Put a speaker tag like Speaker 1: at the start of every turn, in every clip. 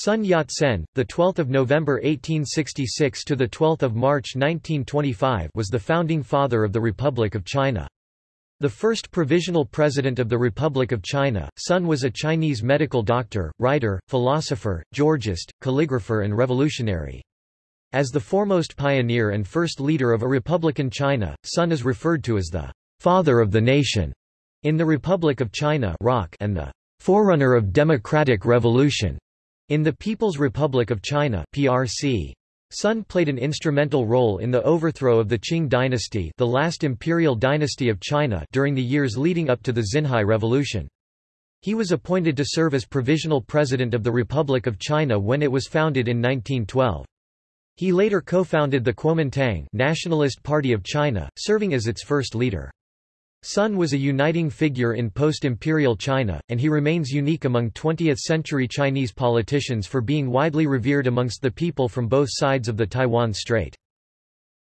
Speaker 1: Sun Yat-sen, the 12th of November 1866 to the 12th of March 1925, was the founding father of the Republic of China. The first provisional president of the Republic of China, Sun was a Chinese medical doctor, writer, philosopher, georgist, calligrapher and revolutionary. As the foremost pioneer and first leader of a republican China, Sun is referred to as the father of the nation in the Republic of China and the forerunner of democratic revolution in the People's Republic of China PRC. Sun played an instrumental role in the overthrow of the Qing dynasty the last imperial dynasty of China during the years leading up to the Xinhai Revolution. He was appointed to serve as provisional president of the Republic of China when it was founded in 1912. He later co-founded the Kuomintang Nationalist Party of China, serving as its first leader. Sun was a uniting figure in post-imperial China, and he remains unique among 20th-century Chinese politicians for being widely revered amongst the people from both sides of the Taiwan Strait.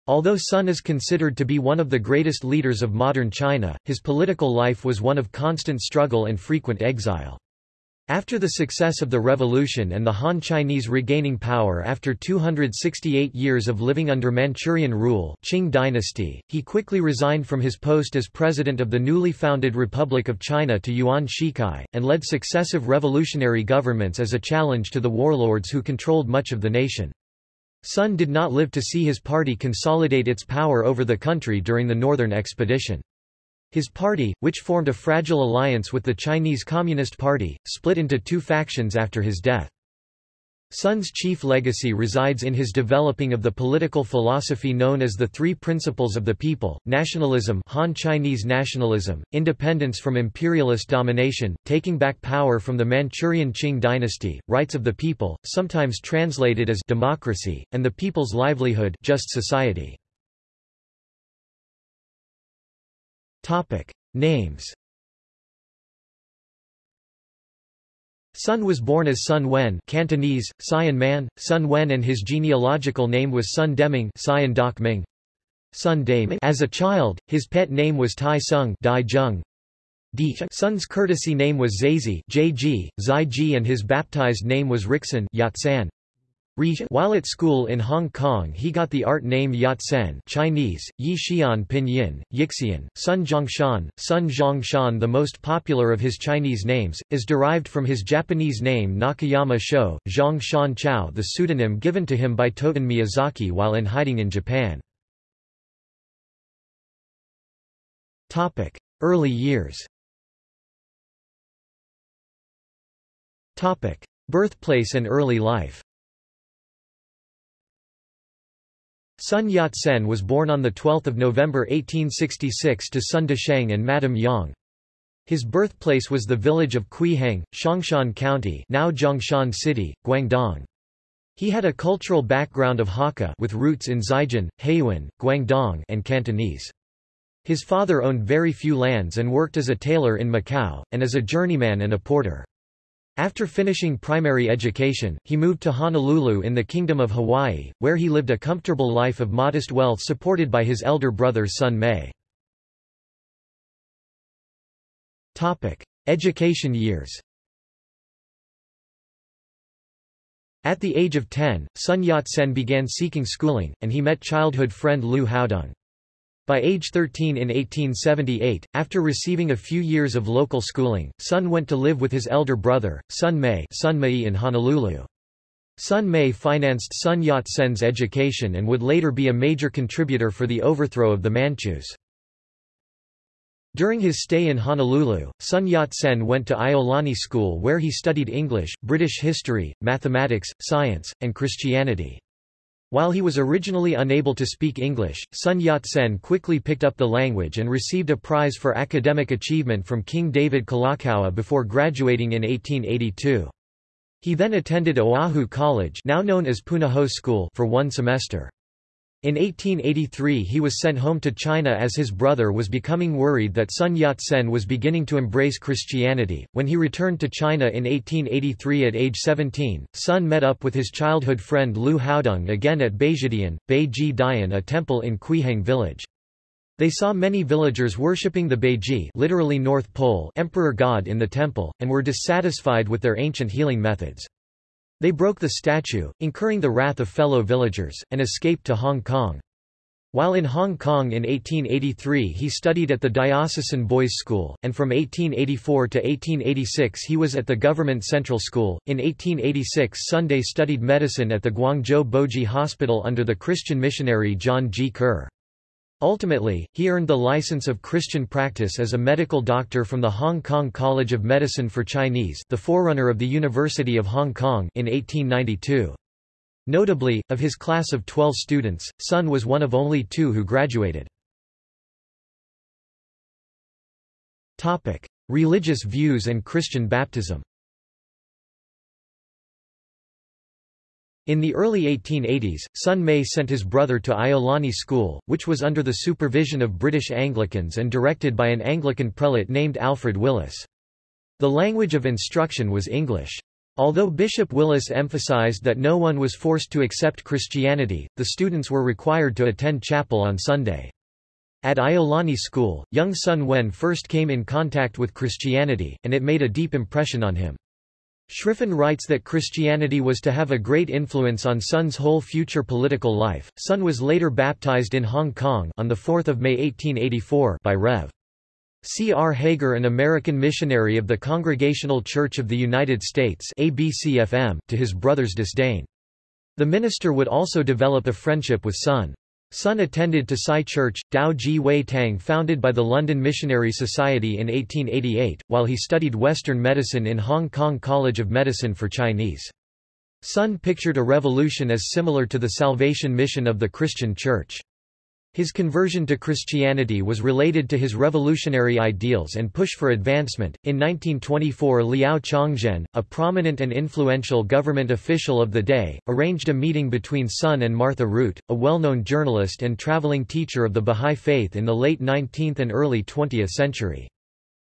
Speaker 1: Although Sun is considered to be one of the greatest leaders of modern China, his political life was one of constant struggle and frequent exile. After the success of the revolution and the Han Chinese regaining power after 268 years of living under Manchurian rule Qing dynasty, he quickly resigned from his post as president of the newly founded Republic of China to Yuan Shikai, and led successive revolutionary governments as a challenge to the warlords who controlled much of the nation. Sun did not live to see his party consolidate its power over the country during the Northern Expedition. His party, which formed a fragile alliance with the Chinese Communist Party, split into two factions after his death. Sun's chief legacy resides in his developing of the political philosophy known as the Three Principles of the People, nationalism Han Chinese nationalism, independence from imperialist domination, taking back power from the Manchurian Qing dynasty, rights of the people, sometimes translated as democracy, and the people's livelihood just society.
Speaker 2: Topic. Names
Speaker 1: Sun was born as Sun Wen Cantonese, Sion Man, Sun Wen and his genealogical name was Sun Deming Sion Dak Ming. Sun Ming. As a child, his pet name was Tai Sung Dai Jung. Sun's courtesy name was Zazi JG, Zai Ji and his baptized name was Rixin Yat-san. While at school in Hong Kong he got the art name Yat-sen Chinese, Yi Xian Pinyin, Yixian, Sun Zhongshan, Sun Zhongshan The most popular of his Chinese names, is derived from his Japanese name Nakayama Sho, Zhong Shan Chao the pseudonym given to him by Toten Miyazaki while in hiding in Japan.
Speaker 2: Early years.
Speaker 1: Birthplace and early life Sun Yat-sen was born on 12 November 1866 to Sun Desheng and Madame Yang. His birthplace was the village of Quiheng, Xiangshan County now Zhongshan City, Guangdong. He had a cultural background of Hakka with roots in Zhejiang, Heian, Guangdong and Cantonese. His father owned very few lands and worked as a tailor in Macau, and as a journeyman and a porter. After finishing primary education, he moved to Honolulu in the Kingdom of Hawaii, where he lived a comfortable life of modest wealth supported by his elder brother Sun Mei.
Speaker 2: Education years
Speaker 1: At the age of 10, Sun Yat-sen began seeking schooling, and he met childhood friend Liu Haodong. By age 13 in 1878, after receiving a few years of local schooling, Sun went to live with his elder brother, Sun Mei, Sun Mei in Honolulu. Sun Mei financed Sun Yat-sen's education and would later be a major contributor for the overthrow of the Manchus. During his stay in Honolulu, Sun Yat-sen went to Iolani School where he studied English, British history, mathematics, science, and Christianity. While he was originally unable to speak English, Sun Yat-sen quickly picked up the language and received a prize for academic achievement from King David Kalakaua before graduating in 1882. He then attended Oahu College now known as Punahou School for one semester. In 1883 he was sent home to China as his brother was becoming worried that Sun Yat-sen was beginning to embrace Christianity. When he returned to China in 1883 at age 17, Sun met up with his childhood friend Liu Haodong again at Beijidian, Beiji Dian a temple in Quiheng village. They saw many villagers worshipping the Beiji literally North Pole emperor god in the temple, and were dissatisfied with their ancient healing methods. They broke the statue, incurring the wrath of fellow villagers, and escaped to Hong Kong. While in Hong Kong in 1883 he studied at the Diocesan Boys' School, and from 1884 to 1886 he was at the Government Central School. In 1886 Sunday studied medicine at the Guangzhou Boji Hospital under the Christian missionary John G. Kerr. Ultimately, he earned the license of Christian practice as a medical doctor from the Hong Kong College of Medicine for Chinese the forerunner of the University of Hong Kong in 1892. Notably, of his class of 12 students, Sun was one of only two who graduated. Religious views and Christian baptism. In the early 1880s, Sun Mei sent his brother to Iolani School, which was under the supervision of British Anglicans and directed by an Anglican prelate named Alfred Willis. The language of instruction was English. Although Bishop Willis emphasized that no one was forced to accept Christianity, the students were required to attend chapel on Sunday. At Iolani School, young Sun Wen first came in contact with Christianity, and it made a deep impression on him. Schiffrin writes that Christianity was to have a great influence on Sun's whole future political life. Sun was later baptized in Hong Kong on 4 May 1884 by Rev. C. R. Hager an American missionary of the Congregational Church of the United States ABCFM, to his brother's disdain. The minister would also develop a friendship with Sun. Sun attended to Sai Church, Dao Ji Wei Tang founded by the London Missionary Society in 1888, while he studied Western medicine in Hong Kong College of Medicine for Chinese. Sun pictured a revolution as similar to the Salvation Mission of the Christian Church. His conversion to Christianity was related to his revolutionary ideals and push for advancement. In 1924, Liao Chongzhen, a prominent and influential government official of the day, arranged a meeting between Sun and Martha Root, a well-known journalist and traveling teacher of the Bahá'í Faith in the late 19th and early 20th century.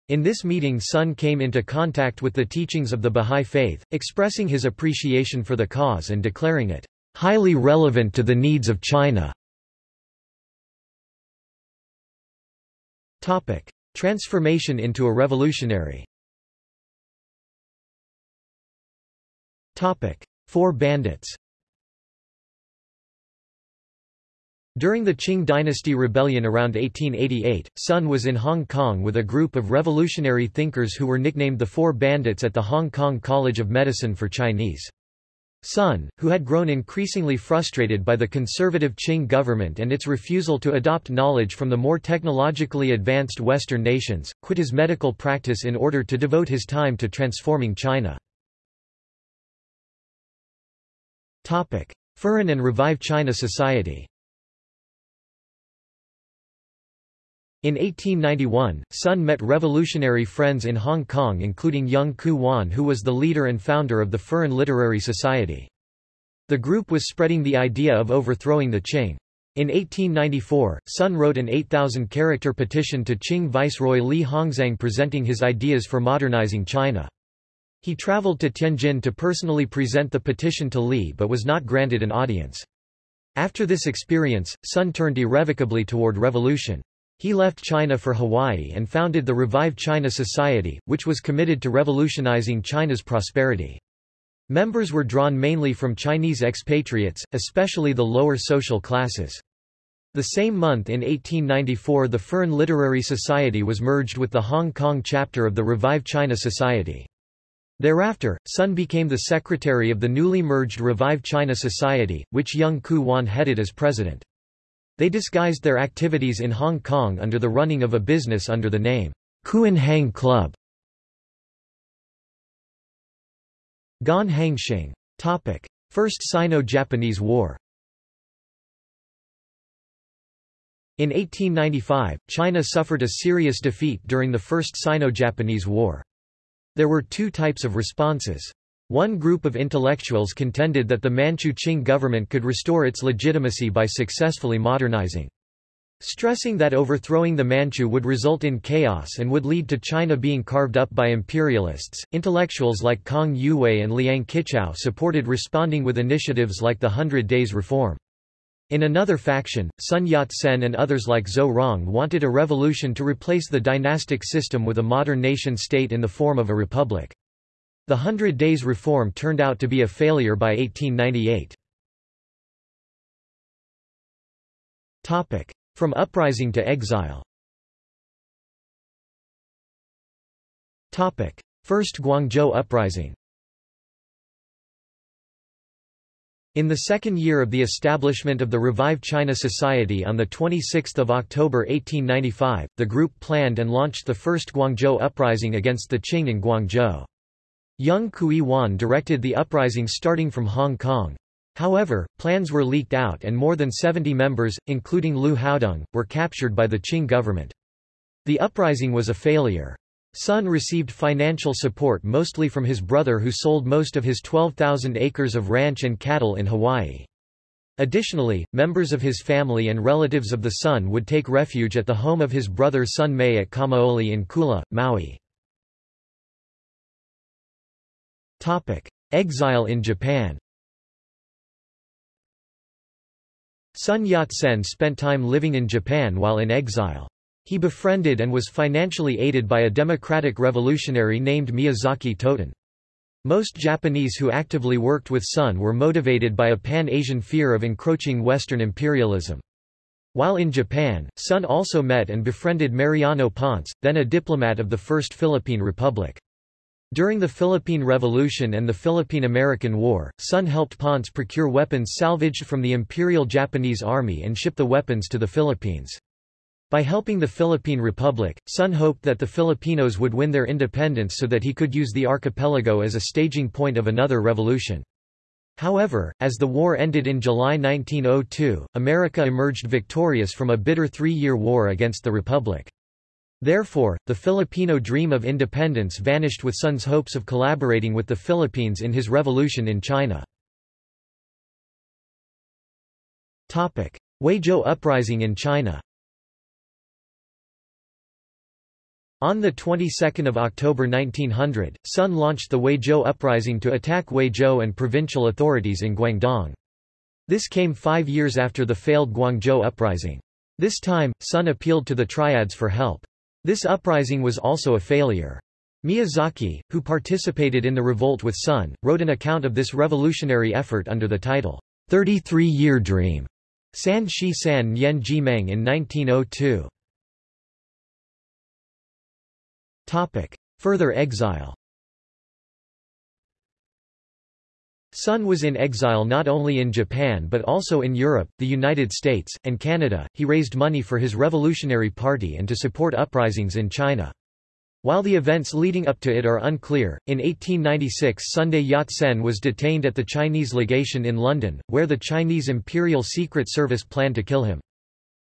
Speaker 1: In this meeting Sun came into contact with the teachings of the Bahá'í Faith, expressing his appreciation for the cause and declaring it highly relevant to the needs of China. Topic. Transformation into a revolutionary Topic. Four bandits During the Qing dynasty rebellion around 1888, Sun was in Hong Kong with a group of revolutionary thinkers who were nicknamed the Four Bandits at the Hong Kong College of Medicine for Chinese. Sun, who had grown increasingly frustrated by the conservative Qing government and its refusal to adopt knowledge from the more technologically advanced Western nations, quit his medical practice in order to devote his time to transforming China. Furen and Revive China Society In 1891, Sun met revolutionary friends in Hong Kong including Yeung Ku-wan who was the leader and founder of the Furen Literary Society. The group was spreading the idea of overthrowing the Qing. In 1894, Sun wrote an 8,000-character petition to Qing Viceroy Li Hongzhang presenting his ideas for modernizing China. He traveled to Tianjin to personally present the petition to Li but was not granted an audience. After this experience, Sun turned irrevocably toward revolution. He left China for Hawaii and founded the Revive China Society, which was committed to revolutionizing China's prosperity. Members were drawn mainly from Chinese expatriates, especially the lower social classes. The same month in 1894 the Furen Literary Society was merged with the Hong Kong chapter of the Revive China Society. Thereafter, Sun became the secretary of the newly merged Revive China Society, which Yeung Ku-wan headed as president. They disguised their activities in Hong Kong under the running of a business under the name Kuen Hang Club. Gan Hangxing. Topic. First Sino-Japanese War In 1895, China suffered a serious defeat during the First Sino-Japanese War. There were two types of responses. One group of intellectuals contended that the Manchu Qing government could restore its legitimacy by successfully modernizing. Stressing that overthrowing the Manchu would result in chaos and would lead to China being carved up by imperialists, intellectuals like Kang Youwei and Liang Qichao supported responding with initiatives like the Hundred Days Reform. In another faction, Sun Yat-sen and others like Zhou Rong wanted a revolution to replace the dynastic system with a modern nation-state in the form of a republic. The Hundred Days Reform turned out to be a failure by 1898. From uprising to exile First Guangzhou Uprising In the second year of the establishment of the Revive China Society on 26 October 1895, the group planned and launched the first Guangzhou uprising against the Qing in Guangzhou. Yeung Ku-wan directed the uprising starting from Hong Kong. However, plans were leaked out and more than 70 members, including Liu Haodong, were captured by the Qing government. The uprising was a failure. Sun received financial support mostly from his brother who sold most of his 12,000 acres of ranch and cattle in Hawaii. Additionally, members of his family and relatives of the Sun would take refuge at the home of his brother Sun Mei at Kamaole in Kula, Maui. Exile in Japan Sun Yat-sen spent time living in Japan while in exile. He befriended and was financially aided by a democratic revolutionary named Miyazaki Toten. Most Japanese who actively worked with Sun were motivated by a pan-Asian fear of encroaching Western imperialism. While in Japan, Sun also met and befriended Mariano Ponce, then a diplomat of the First Philippine Republic. During the Philippine Revolution and the Philippine-American War, Sun helped Ponce procure weapons salvaged from the Imperial Japanese Army and ship the weapons to the Philippines. By helping the Philippine Republic, Sun hoped that the Filipinos would win their independence so that he could use the archipelago as a staging point of another revolution. However, as the war ended in July 1902, America emerged victorious from a bitter three-year war against the Republic. Therefore, the Filipino dream of independence vanished with Sun's hopes of collaborating with the Philippines in his revolution in China. Huizhou uprising in China On the 22nd of October 1900, Sun launched the Huizhou uprising to attack Huizhou and provincial authorities in Guangdong. This came five years after the failed Guangzhou uprising. This time, Sun appealed to the triads for help. This uprising was also a failure. Miyazaki, who participated in the revolt with Sun, wrote an account of this revolutionary effort under the title, 33-Year Dream, San Shi San Nyen Jimeng in 1902. Topic. Further exile Sun was in exile not only in Japan but also in Europe, the United States, and Canada. He raised money for his Revolutionary Party and to support uprisings in China. While the events leading up to it are unclear, in 1896 Sunday Yat-sen was detained at the Chinese legation in London, where the Chinese Imperial Secret Service planned to kill him.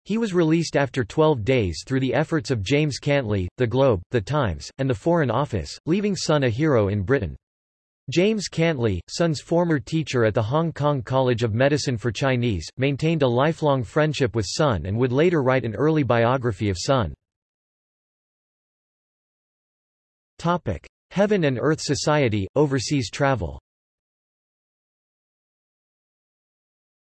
Speaker 1: He was released after 12 days through the efforts of James Cantlie, The Globe, The Times, and the Foreign Office, leaving Sun a hero in Britain. James Cantlie, Sun's former teacher at the Hong Kong College of Medicine for Chinese, maintained a lifelong friendship with Sun and would later write an early biography of Sun. Heaven and Earth Society, overseas travel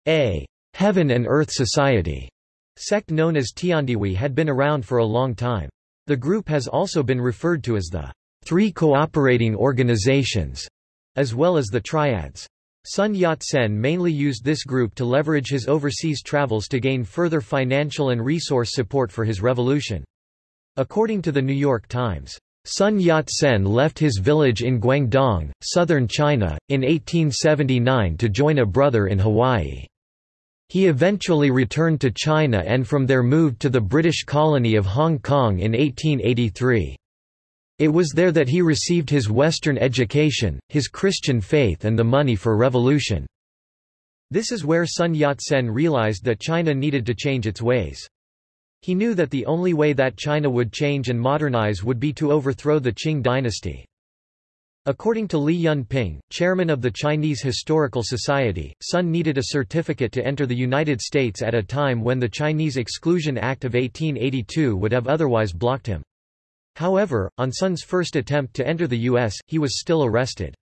Speaker 1: A. Heaven and Earth Society Sect known as Tiandihui had been around for a long time. The group has also been referred to as the Three Cooperating Organizations, as well as the Triads. Sun Yat-sen mainly used this group to leverage his overseas travels to gain further financial and resource support for his revolution. According to the New York Times, Sun Yat-sen left his village in Guangdong, southern China, in 1879 to join a brother in Hawaii. He eventually returned to China and from there moved to the British colony of Hong Kong in 1883. It was there that he received his Western education, his Christian faith and the money for revolution. This is where Sun Yat-sen realized that China needed to change its ways. He knew that the only way that China would change and modernize would be to overthrow the Qing dynasty. According to Li Yunping, chairman of the Chinese Historical Society, Sun needed a certificate to enter the United States at a time when the Chinese Exclusion Act of 1882 would have otherwise blocked him. However, on Sun's first attempt to enter the U.S., he was still arrested.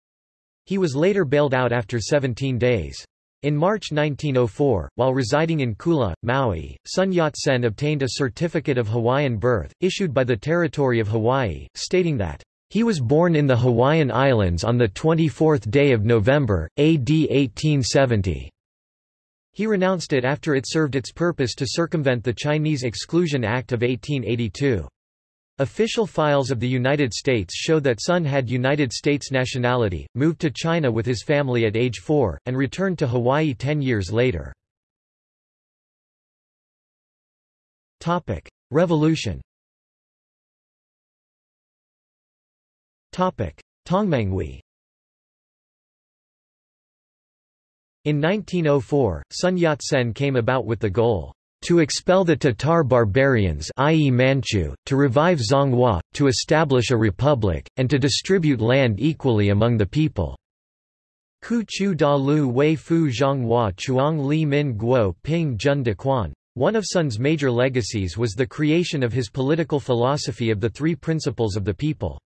Speaker 1: He was later bailed out after 17 days. In March 1904, while residing in Kula, Maui, Sun Yat-sen obtained a certificate of Hawaiian birth, issued by the Territory of Hawaii, stating that He was born in the Hawaiian Islands on the 24th day of November, AD 1870. He renounced it after it served its purpose to circumvent the Chinese Exclusion Act of 1882. Official files of the United States show that Sun had United States nationality, moved to China with his family at age four, and returned to Hawaii ten years later. Revolution Tongmenghui In 1904, Sun Yat-sen came about with the goal to expel the Tatar barbarians i.e. Manchu, to revive Zhonghua, to establish a republic, and to distribute land equally among the people. Ku chu da lu wei fu Zhonghua chuang li min guo ping jun de quan. One of Sun's major legacies was the creation of his political philosophy of the three principles of the people.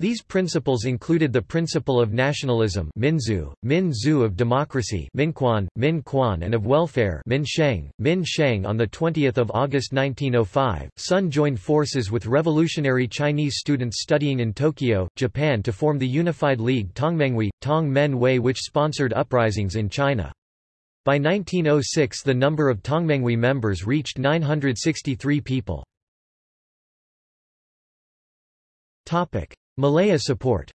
Speaker 1: These principles included the principle of nationalism Minzu, Min of democracy Minquan, minquan, and of welfare Min Sheng, Min Sheng on 20 August 1905, Sun joined forces with revolutionary Chinese students studying in Tokyo, Japan to form the Unified League Tongmenghui, Tong Men Wei which sponsored uprisings in China. By 1906 the number of Tongmenghui members reached 963 people. Malaya support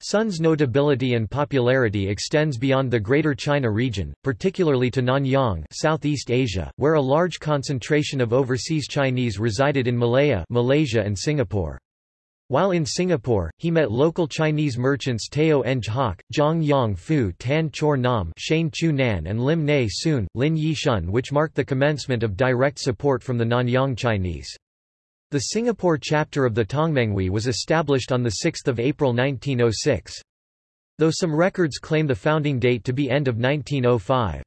Speaker 1: Sun's notability and popularity extends beyond the Greater China region, particularly to Nanyang Southeast Asia, where a large concentration of overseas Chinese resided in Malaya Malaysia and Singapore. While in Singapore, he met local Chinese merchants Teo Eng Hock, Zhang Yang Fu Tan Chor Nam Shane Chu Nan and Lim Nee Soon, Lin Yi Shun which marked the commencement of direct support from the Nanyang Chinese. The Singapore chapter of the Tongmenghui was established on 6 April 1906. Though some records claim the founding date to be end of 1905.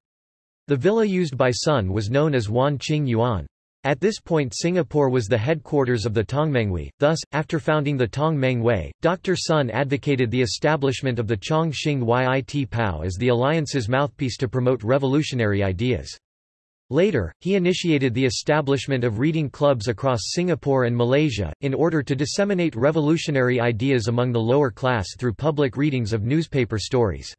Speaker 1: The villa used by Sun was known as Wan Ching Yuan. At this point Singapore was the headquarters of the Tongmenghui, thus, after founding the Tong Meng Wei, Dr. Sun advocated the establishment of the Chong Xing Yit Pao as the alliance's mouthpiece to promote revolutionary ideas. Later, he initiated the establishment of reading clubs across Singapore and Malaysia, in order to disseminate revolutionary ideas among the lower class through public readings of newspaper stories.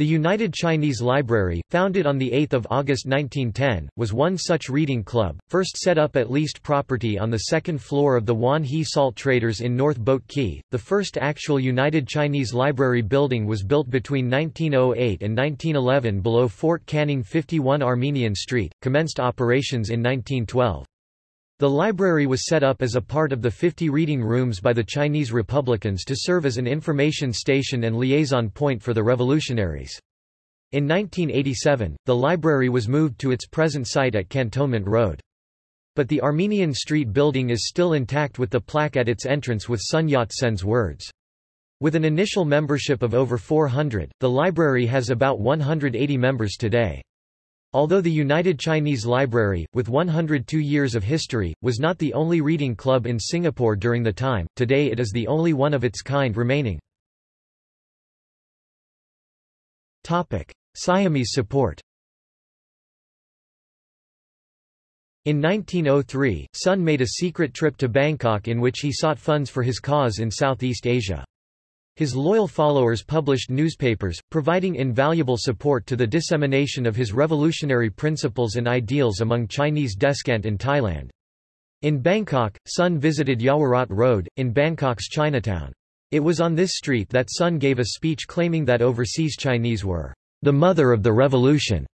Speaker 1: The United Chinese Library, founded on 8 August 1910, was one such reading club, first set up at leased property on the second floor of the Wan He Salt Traders in North Boat Quay. The first actual United Chinese Library building was built between 1908 and 1911 below Fort Canning 51 Armenian Street, commenced operations in 1912. The library was set up as a part of the 50 reading rooms by the Chinese Republicans to serve as an information station and liaison point for the revolutionaries. In 1987, the library was moved to its present site at Cantonment Road. But the Armenian Street building is still intact with the plaque at its entrance with Sun Yat-sen's words. With an initial membership of over 400, the library has about 180 members today. Although the United Chinese Library, with 102 years of history, was not the only reading club in Singapore during the time, today it is the only one of its kind remaining. Siamese support In 1903, Sun made a secret trip to Bangkok in which he sought funds for his cause in Southeast Asia. His loyal followers published newspapers, providing invaluable support to the dissemination of his revolutionary principles and ideals among Chinese descent in Thailand. In Bangkok, Sun visited Yaowarat Road, in Bangkok's Chinatown. It was on this street that Sun gave a speech claiming that overseas Chinese were the mother of the revolution.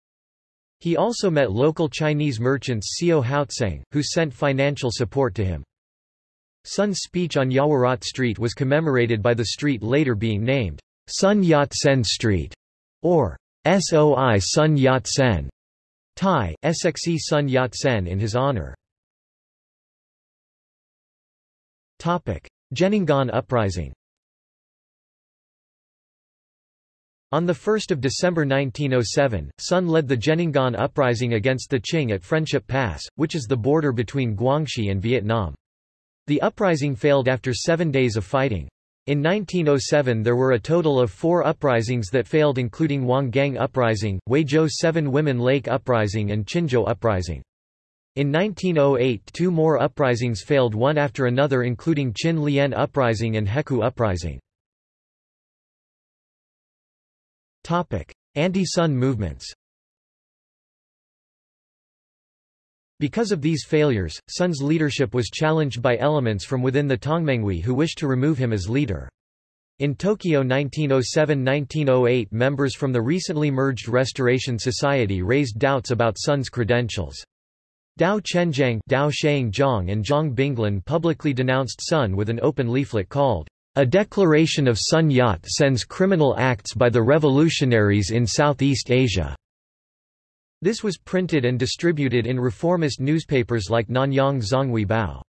Speaker 1: He also met local Chinese merchants Seo Houtseng, who sent financial support to him. Sun's speech on Yaowarat Street was commemorated by the street later being named Sun Yat-sen Street, or Soi Sun Yat-sen, Thai, Sxe Sun Yat-sen in his honor. Zhennanguan Uprising On 1 December 1907, Sun led the Zhennanguan Uprising against the Qing at Friendship Pass, which is the border between Guangxi and Vietnam. The uprising failed after seven days of fighting. In 1907 there were a total of four uprisings that failed including Wanggang Uprising, Huizhou Seven Women Lake Uprising and Qinzhou Uprising. In 1908 two more uprisings failed one after another including Qin Lian Uprising and Hekou Uprising. Anti-Sun movements Because of these failures, Sun's leadership was challenged by elements from within the Tongmenghui who wished to remove him as leader. In Tokyo 1907–1908 members from the recently merged Restoration Society raised doubts about Sun's credentials. Dao Chenjiang Dao Zhang and Zhang Binglin publicly denounced Sun with an open leaflet called, A Declaration of Sun Yat-sen's Criminal Acts by the Revolutionaries in Southeast Asia. This was printed and distributed in reformist newspapers like Nanyang Zhonghui Bao.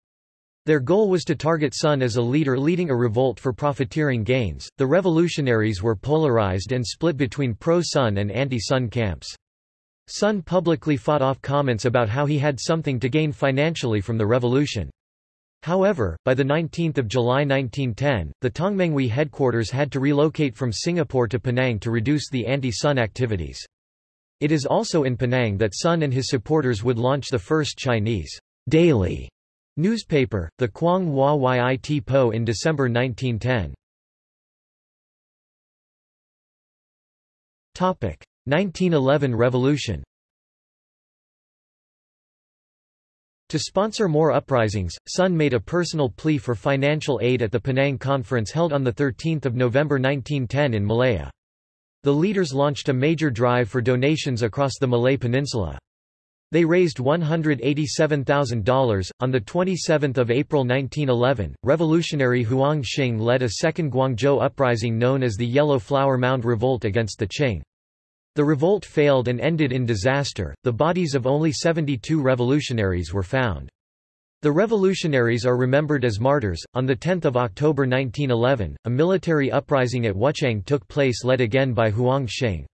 Speaker 1: Their goal was to target Sun as a leader leading a revolt for profiteering gains. The revolutionaries were polarized and split between pro-Sun and anti-Sun camps. Sun publicly fought off comments about how he had something to gain financially from the revolution. However, by 19 July 1910, the Tongmenghui headquarters had to relocate from Singapore to Penang to reduce the anti-Sun activities. It is also in Penang that Sun and his supporters would launch the first Chinese daily newspaper, the Quang Hua Yit Po in December 1910. 1911 revolution To sponsor more uprisings, Sun made a personal plea for financial aid at the Penang Conference held on 13 November 1910 in Malaya. The leaders launched a major drive for donations across the Malay Peninsula. They raised $187,000. On 27 April 1911, revolutionary Huang Xing led a second Guangzhou uprising known as the Yellow Flower Mound Revolt against the Qing. The revolt failed and ended in disaster, the bodies of only 72 revolutionaries were found. The revolutionaries are remembered as martyrs. On 10 October 1911, a military uprising at Wuchang took place led again by Huang Xing.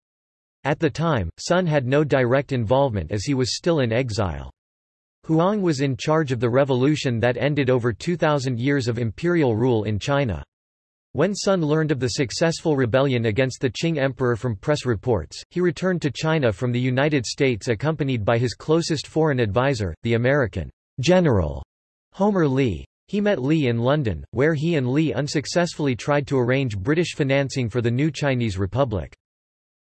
Speaker 1: At the time, Sun had no direct involvement as he was still in exile. Huang was in charge of the revolution that ended over 2,000 years of imperial rule in China. When Sun learned of the successful rebellion against the Qing emperor from press reports, he returned to China from the United States accompanied by his closest foreign advisor, the American General Homer Lea. He met Lea in London, where he and Lea unsuccessfully tried to arrange British financing for the new Chinese Republic.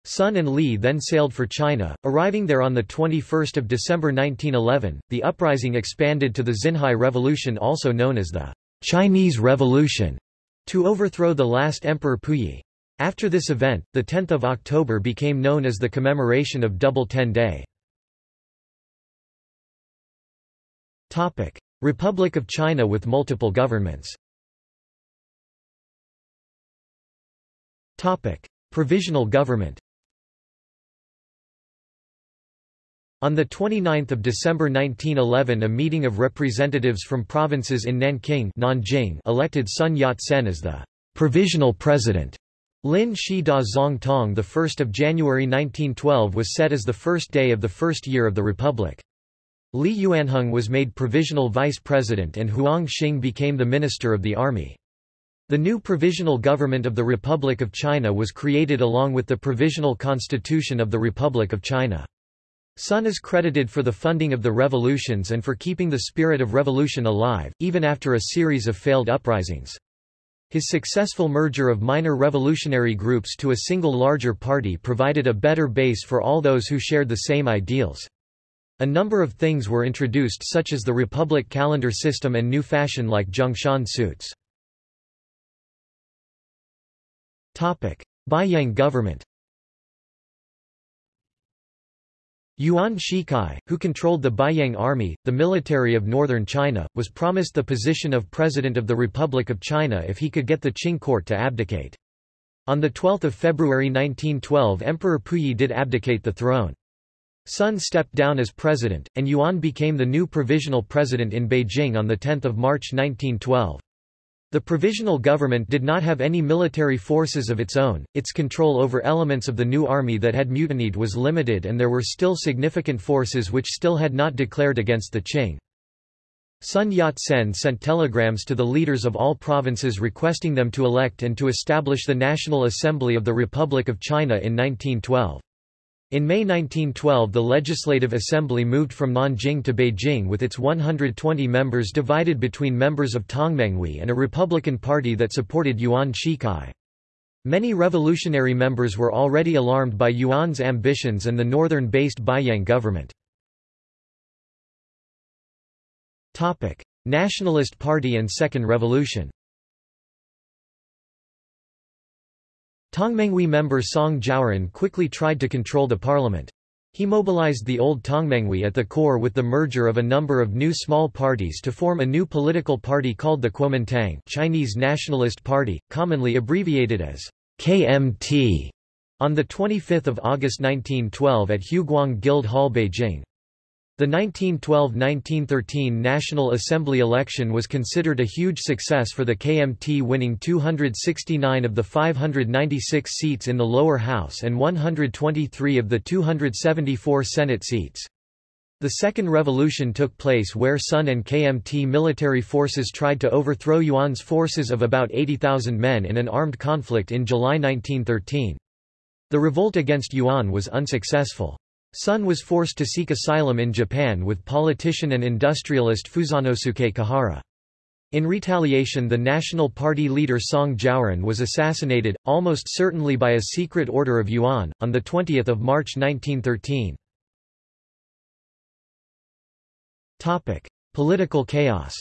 Speaker 1: Sun and Lea then sailed for China, arriving there on 21 December 1911. The uprising expanded to the Xinhai Revolution also known as the Chinese Revolution to overthrow the last Emperor Puyi. After this event, the 10th of October became known as the commemoration of Double Ten Day. Topic: Republic of China with multiple governments. Topic: Provisional government. On 29 December 1911 a meeting of representatives from provinces in Nanking Nanjing elected Sun Yat-sen as the «provisional president». Lin Shi Da Zong Tong 1 January 1912 was set as the first day of the first year of the Republic. Li Yuanhong was made provisional vice president and Huang Xing became the minister of the army. The new provisional government of the Republic of China was created along with the provisional constitution of the Republic of China. Sun is credited for the funding of the revolutions and for keeping the spirit of revolution alive, even after a series of failed uprisings. His successful merger of minor revolutionary groups to a single larger party provided a better base for all those who shared the same ideals. A number of things were introduced such as the republic calendar system and new fashion like Zhongshan suits. Beiyang government Yuan Shikai, who controlled the Beiyang Army, the military of northern China, was promised the position of President of the Republic of China if he could get the Qing court to abdicate. On 12 February 1912 Emperor Puyi did abdicate the throne. Sun stepped down as president, and Yuan became the new provisional president in Beijing on 10 March 1912. The provisional government did not have any military forces of its own, its control over elements of the new army that had mutinied was limited and there were still significant forces which still had not declared against the Qing. Sun Yat-sen sent telegrams to the leaders of all provinces requesting them to elect and to establish the National Assembly of the Republic of China in 1912. In May 1912 the Legislative Assembly moved from Nanjing to Beijing with its 120 members divided between members of Tongmenghui and a Republican Party that supported Yuan Shikai. Many revolutionary members were already alarmed by Yuan's ambitions and the northern-based Beiyang government. Nationalist Party and Second Revolution Tongmenghui member Song Jiaoren quickly tried to control the parliament. He mobilized the old Tongmenghui at the core with the merger of a number of new small parties to form a new political party called the Kuomintang Chinese Nationalist Party, commonly abbreviated as KMT, on 25 August 1912 at Huguang Guild Hall Beijing. The 1912–1913 National Assembly election was considered a huge success for the KMT winning 269 of the 596 seats in the lower house and 123 of the 274 Senate seats. The Second Revolution took place where Sun and KMT military forces tried to overthrow Yuan's forces of about 80,000 men in an armed conflict in July 1913. The revolt against Yuan was unsuccessful. Sun was forced to seek asylum in Japan with politician and industrialist Fusanosuke Kuhara. In retaliation the National Party leader Song Jiaoren was assassinated, almost certainly by a secret order of Yuan, on 20 March 1913. Political chaos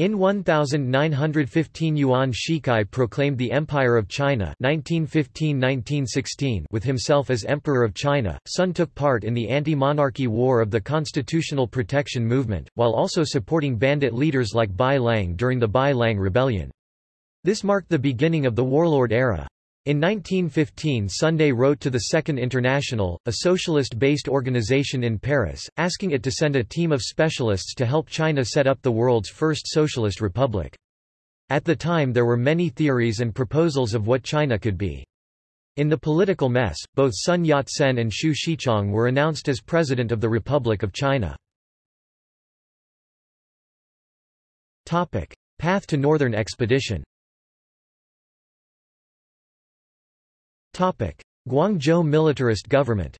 Speaker 1: In 1915 Yuan Shikai proclaimed the Empire of China 1915–1916 with himself as Emperor of China. Sun took part in the anti-monarchy war of the Constitutional Protection Movement, while also supporting bandit leaders like Bai Lang during the Bai Lang Rebellion. This marked the beginning of the warlord era. In 1915 Sunday wrote to the Second International, a socialist-based organization in Paris, asking it to send a team of specialists to help China set up the world's first socialist republic. At the time there were many theories and proposals of what China could be. In the political mess, both Sun Yat-sen and Xu Shichang were announced as President of the Republic of China. Path to Northern Expedition Guangzhou militarist government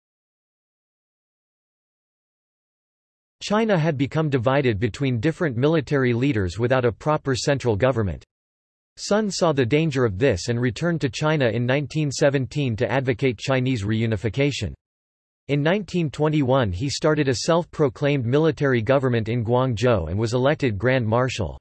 Speaker 1: China had become divided between different military leaders without a proper central government. Sun saw the danger of this and returned to China in 1917 to advocate Chinese reunification. In 1921 he started a self-proclaimed military government in Guangzhou and was elected Grand Marshal.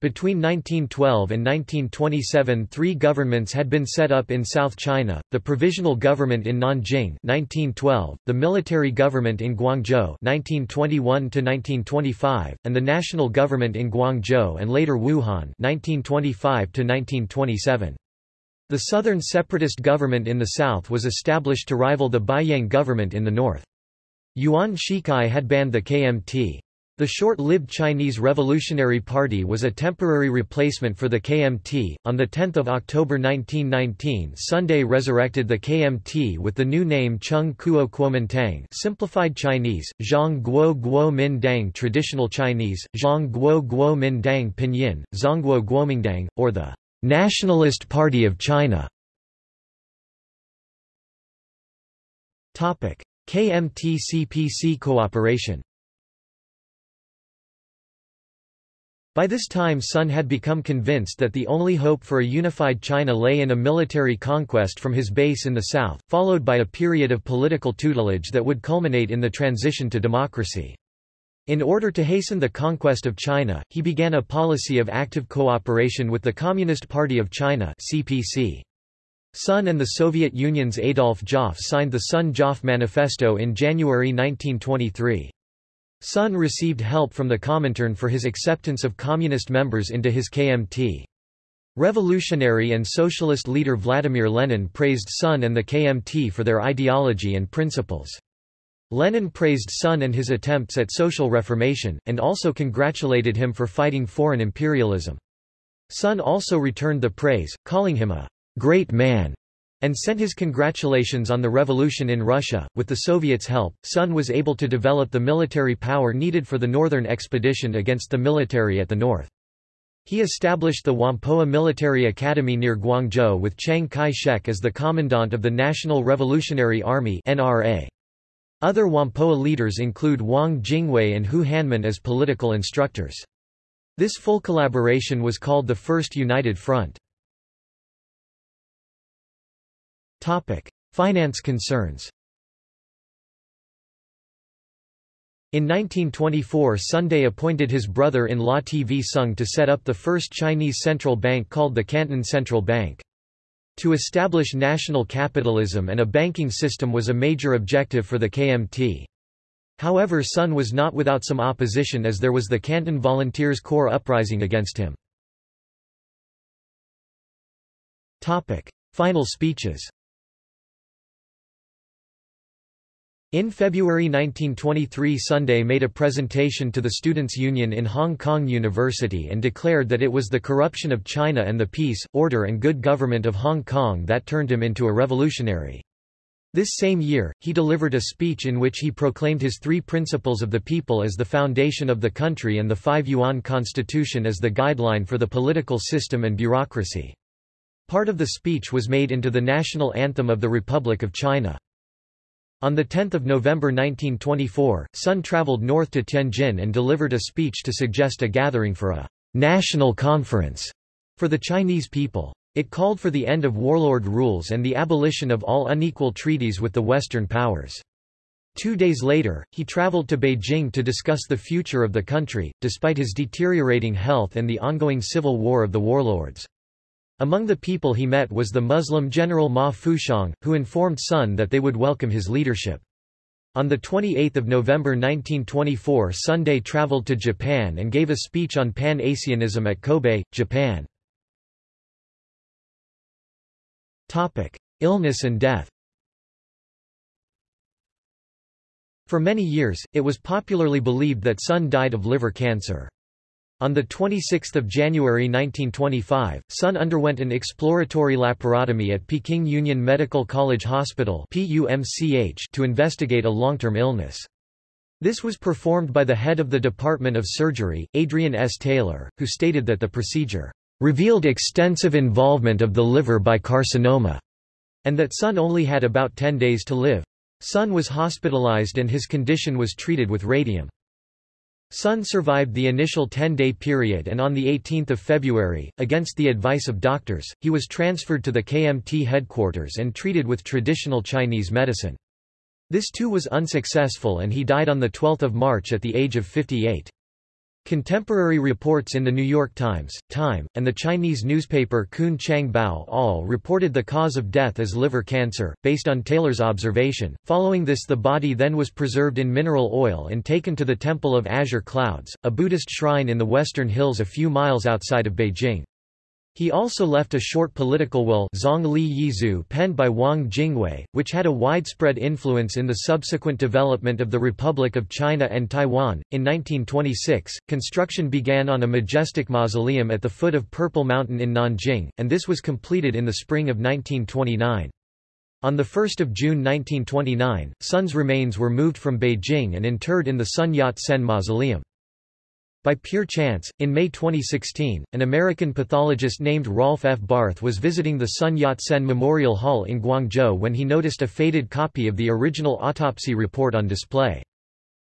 Speaker 1: Between 1912 and 1927 three governments had been set up in South China, the Provisional Government in Nanjing 1912, the Military Government in Guangzhou 1921 and the National Government in Guangzhou and later Wuhan 1925 -1927. The Southern Separatist Government in the south was established to rival the Beiyang government in the north. Yuan Shikai had banned the KMT. The short-lived Chinese Revolutionary Party was a temporary replacement for the KMT. On the 10th of October 1919, Sunday resurrected the KMT with the new name Chung Kuo Kuomintang, simplified Chinese, Zhang Guo Guo Min Dang, traditional Chinese, Zhang Guo Guo Min Dang pinyin, Zhongguo Guomindang, or the Nationalist Party of China. Topic: KMT-CPC cooperation. By this time Sun had become convinced that the only hope for a unified China lay in a military conquest from his base in the south, followed by a period of political tutelage that would culminate in the transition to democracy. In order to hasten the conquest of China, he began a policy of active cooperation with the Communist Party of China CPC. Sun and the Soviet Union's Adolf Joffe signed the Sun-Joffe Manifesto in January 1923. Sun received help from the Comintern for his acceptance of communist members into his KMT. Revolutionary and socialist leader Vladimir Lenin praised Sun and the KMT for their ideology and principles. Lenin praised Sun and his attempts at social reformation, and also congratulated him for fighting foreign imperialism. Sun also returned the praise, calling him a great man and sent his congratulations on the revolution in Russia. With the Soviets' help, Sun was able to develop the military power needed for the northern expedition against the military at the north. He established the Whampoa Military Academy near Guangzhou with Chiang Kai-shek as the commandant of the National Revolutionary Army NRA. Other Whampoa leaders include Wang Jingwei and Hu Hanmin as political instructors. This full collaboration was called the First United Front. Finance concerns In 1924 Sunday appointed his brother-in-law TV Sung to set up the first Chinese central bank called the Canton Central Bank. To establish national capitalism and a banking system was a major objective for the KMT. However Sun was not without some opposition as there was the Canton Volunteers Corps uprising against him. Topic. Final speeches In February 1923 Sunday made a presentation to the Students' Union in Hong Kong University and declared that it was the corruption of China and the peace, order and good government of Hong Kong that turned him into a revolutionary. This same year, he delivered a speech in which he proclaimed his three principles of the people as the foundation of the country and the Five Yuan Constitution as the guideline for the political system and bureaucracy. Part of the speech was made into the national anthem of the Republic of China. On 10 November 1924, Sun traveled north to Tianjin and delivered a speech to suggest a gathering for a national conference for the Chinese people. It called for the end of warlord rules and the abolition of all unequal treaties with the Western powers. Two days later, he traveled to Beijing to discuss the future of the country, despite his deteriorating health and the ongoing civil war of the warlords. Among the people he met was the Muslim general Ma Fuxiang, who informed Sun that they would welcome his leadership. On 28 November 1924 Sunday traveled to Japan and gave a speech on Pan-Asianism at Kobe, Japan. Illness and death For many years, it was popularly believed that Sun died of liver cancer. On 26 January 1925, Sun underwent an exploratory laparotomy at Peking Union Medical College Hospital to investigate a long-term illness. This was performed by the head of the Department of Surgery, Adrian S. Taylor, who stated that the procedure revealed extensive involvement of the liver by carcinoma, and that Sun only had about 10 days to live. Sun was hospitalized and his condition was treated with radium. Sun survived the initial 10-day period and on 18 February, against the advice of doctors, he was transferred to the KMT headquarters and treated with traditional Chinese medicine. This too was unsuccessful and he died on 12 March at the age of 58. Contemporary reports in The New York Times, Time, and the Chinese newspaper Kun Chang Bao all reported the cause of death as liver cancer, based on Taylor's observation. Following this the body then was preserved in mineral oil and taken to the Temple of Azure Clouds, a Buddhist shrine in the western hills a few miles outside of Beijing. He also left a short political will Zong Li Yizu penned by Wang Jingwei, which had a widespread influence in the subsequent development of the Republic of China and Taiwan. In 1926, construction began on a majestic mausoleum at the foot of Purple Mountain in Nanjing, and this was completed in the spring of 1929. On 1 June 1929, Sun's remains were moved from Beijing and interred in the Sun Yat-sen Mausoleum. By pure chance, in May 2016, an American pathologist named Rolf F. Barth was visiting the Sun Yat-sen Memorial Hall in Guangzhou when he noticed a faded copy of the original autopsy report on display.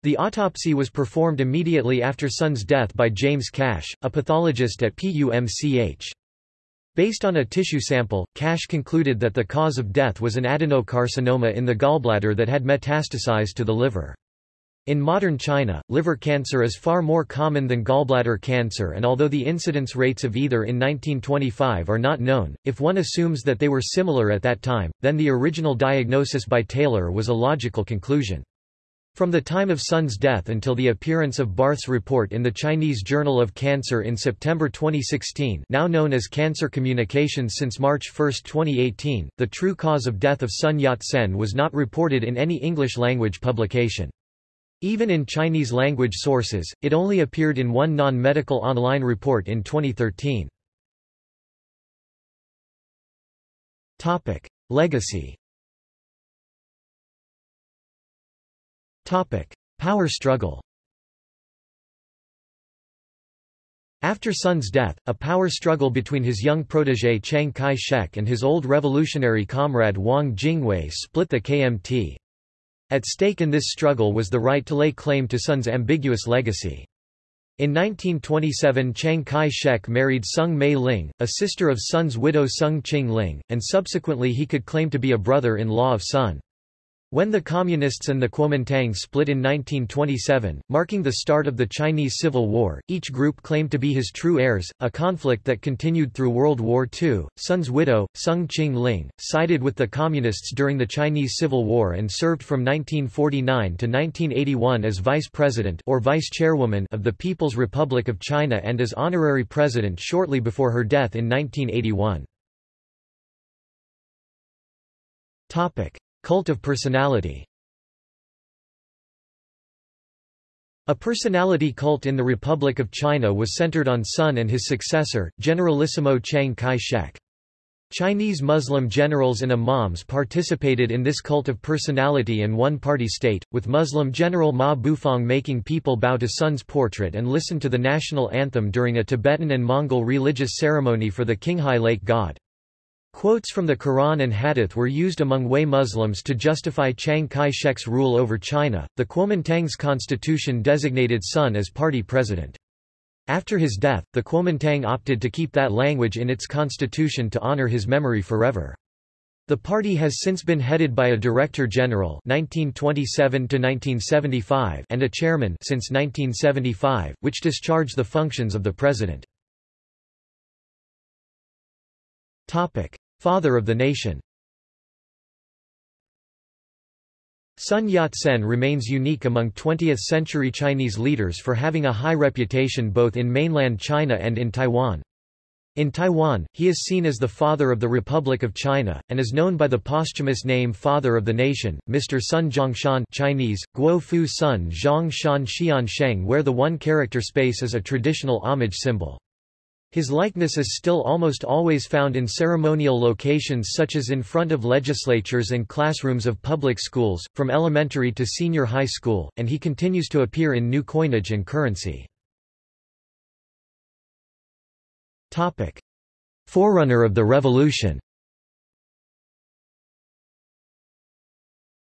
Speaker 1: The autopsy was performed immediately after Sun's death by James Cash, a pathologist at PUMCH. Based on a tissue sample, Cash concluded that the cause of death was an adenocarcinoma in the gallbladder that had metastasized to the liver. In modern China, liver cancer is far more common than gallbladder cancer and although the incidence rates of either in 1925 are not known, if one assumes that they were similar at that time, then the original diagnosis by Taylor was a logical conclusion. From the time of Sun's death until the appearance of Barth's report in the Chinese Journal of Cancer in September 2016 now known as Cancer Communications since March 1, 2018, the true cause of death of Sun Yat-sen was not reported in any English-language publication. Even in Chinese-language sources, it only appeared in one non-medical online report in 2013. Topic: Legacy. Topic: Power struggle. After Sun's death, a power struggle between his young protégé Chiang Kai-shek and his old revolutionary comrade Wang Jingwei split the KMT. At stake in this struggle was the right to lay claim to Sun's ambiguous legacy. In 1927 Chiang Kai-shek married Sung Mei Ling, a sister of Sun's widow Sung Ching Ling, and subsequently he could claim to be a brother-in-law of Sun. When the Communists and the Kuomintang split in 1927, marking the start of the Chinese Civil War, each group claimed to be his true heirs, a conflict that continued through World War II. Sun's widow, Sung Ching Ling, sided with the Communists during the Chinese Civil War and served from 1949 to 1981 as vice president or vice chairwoman of the People's Republic of China and as honorary president shortly before her death in 1981. Topic: Cult of personality A personality cult in the Republic of China was centered on Sun and his successor, Generalissimo Chiang Kai-shek. Chinese Muslim generals and imams participated in this cult of personality and one-party state, with Muslim General Ma Bufang making people bow to Sun's portrait and listen to the national anthem during a Tibetan and Mongol religious ceremony for the Qinghai Lake god. Quotes from the Quran and Hadith were used among Hui Muslims to justify Chiang Kai-shek's rule over China. The Kuomintang's constitution designated Sun as party president. After his death, the Kuomintang opted to keep that language in its constitution to honor his memory forever. The party has since been headed by a director general 1927 1975 and a chairman since 1975, which discharge the functions of the president. Topic: Father of the nation Sun Yat-sen remains unique among 20th-century Chinese leaders for having a high reputation both in mainland China and in Taiwan. In Taiwan, he is seen as the father of the Republic of China, and is known by the posthumous name Father of the Nation, Mr. Sun Zhongshan Chinese, Guo Fu Sun Zhongshan Xian Sheng where the one-character space is a traditional homage symbol. His likeness is still almost always found in ceremonial locations such as in front of legislatures and classrooms of public schools, from elementary to senior high school, and he continues to appear in new coinage and currency. Forerunner of the revolution